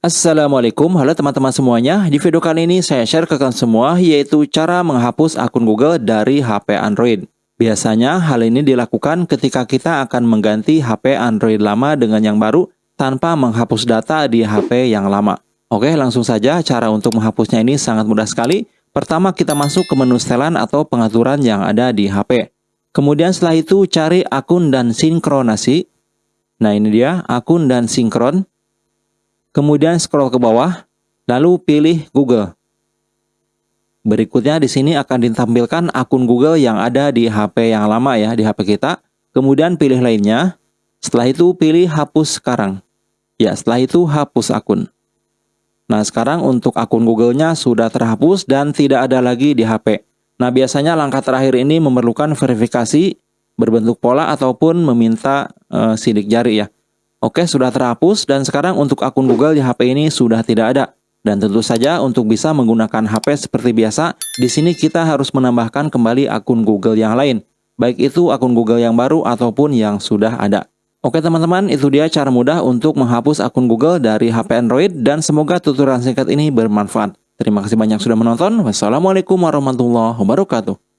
Assalamualaikum, halo teman-teman semuanya. Di video kali ini saya share ke kalian semua yaitu cara menghapus akun Google dari HP Android. Biasanya hal ini dilakukan ketika kita akan mengganti HP Android lama dengan yang baru tanpa menghapus data di HP yang lama. Oke, langsung saja cara untuk menghapusnya ini sangat mudah sekali. Pertama kita masuk ke menu setelan atau pengaturan yang ada di HP. Kemudian setelah itu cari akun dan sinkronasi. Nah ini dia akun dan sinkron. Kemudian scroll ke bawah, lalu pilih Google. Berikutnya di sini akan ditampilkan akun Google yang ada di HP yang lama ya, di HP kita. Kemudian pilih lainnya. Setelah itu pilih hapus sekarang. Ya, setelah itu hapus akun. Nah, sekarang untuk akun Google-nya sudah terhapus dan tidak ada lagi di HP. Nah, biasanya langkah terakhir ini memerlukan verifikasi berbentuk pola ataupun meminta uh, sidik jari ya. Oke, sudah terhapus dan sekarang untuk akun Google di HP ini sudah tidak ada. Dan tentu saja untuk bisa menggunakan HP seperti biasa, di sini kita harus menambahkan kembali akun Google yang lain. Baik itu akun Google yang baru ataupun yang sudah ada. Oke teman-teman, itu dia cara mudah untuk menghapus akun Google dari HP Android dan semoga tutorial singkat ini bermanfaat. Terima kasih banyak sudah menonton. Wassalamualaikum warahmatullahi wabarakatuh.